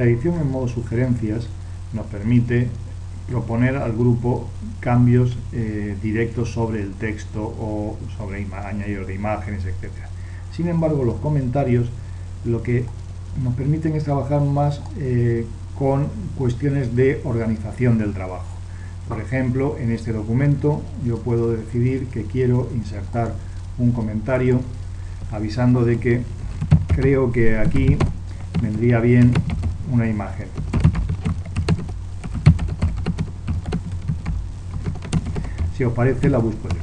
La edición en modo sugerencias nos permite proponer al grupo cambios eh, directos sobre el texto o sobre añadidos de imágenes, etc. Sin embargo, los comentarios lo que nos permiten es trabajar más eh, con cuestiones de organización del trabajo. Por ejemplo, en este documento yo puedo decidir que quiero insertar un comentario avisando de que creo que aquí vendría bien una imagen. Si os parece, la busco yo.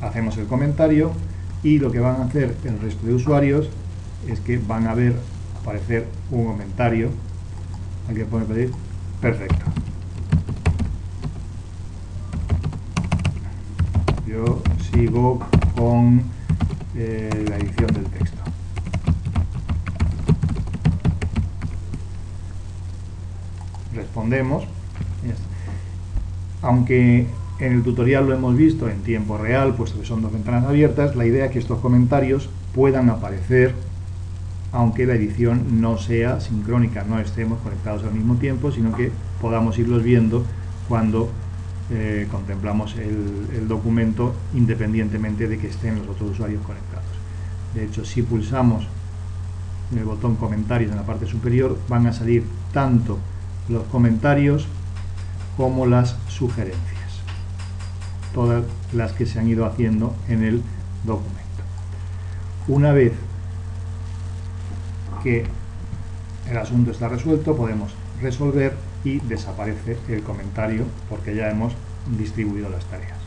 Hacemos el comentario y lo que van a hacer el resto de usuarios es que van a ver aparecer un comentario. Aquí pone pedir. Perfecto. Yo sigo con eh, la edición del texto. Respondemos. Aunque en el tutorial lo hemos visto en tiempo real, puesto que son dos ventanas abiertas, la idea es que estos comentarios puedan aparecer aunque la edición no sea sincrónica, no estemos conectados al mismo tiempo, sino que podamos irlos viendo cuando eh, contemplamos el, documento independientemente de que estén los otros usuarios conectados. De hecho, si pulsamos el botón comentarios en la parte superior, van a salir tanto los comentarios como las sugerencias. Todas las que se han ido haciendo en el documento. Una vez que el asunto está resuelto, podemos resolver y desaparece el comentario porque ya hemos distribuido las tareas.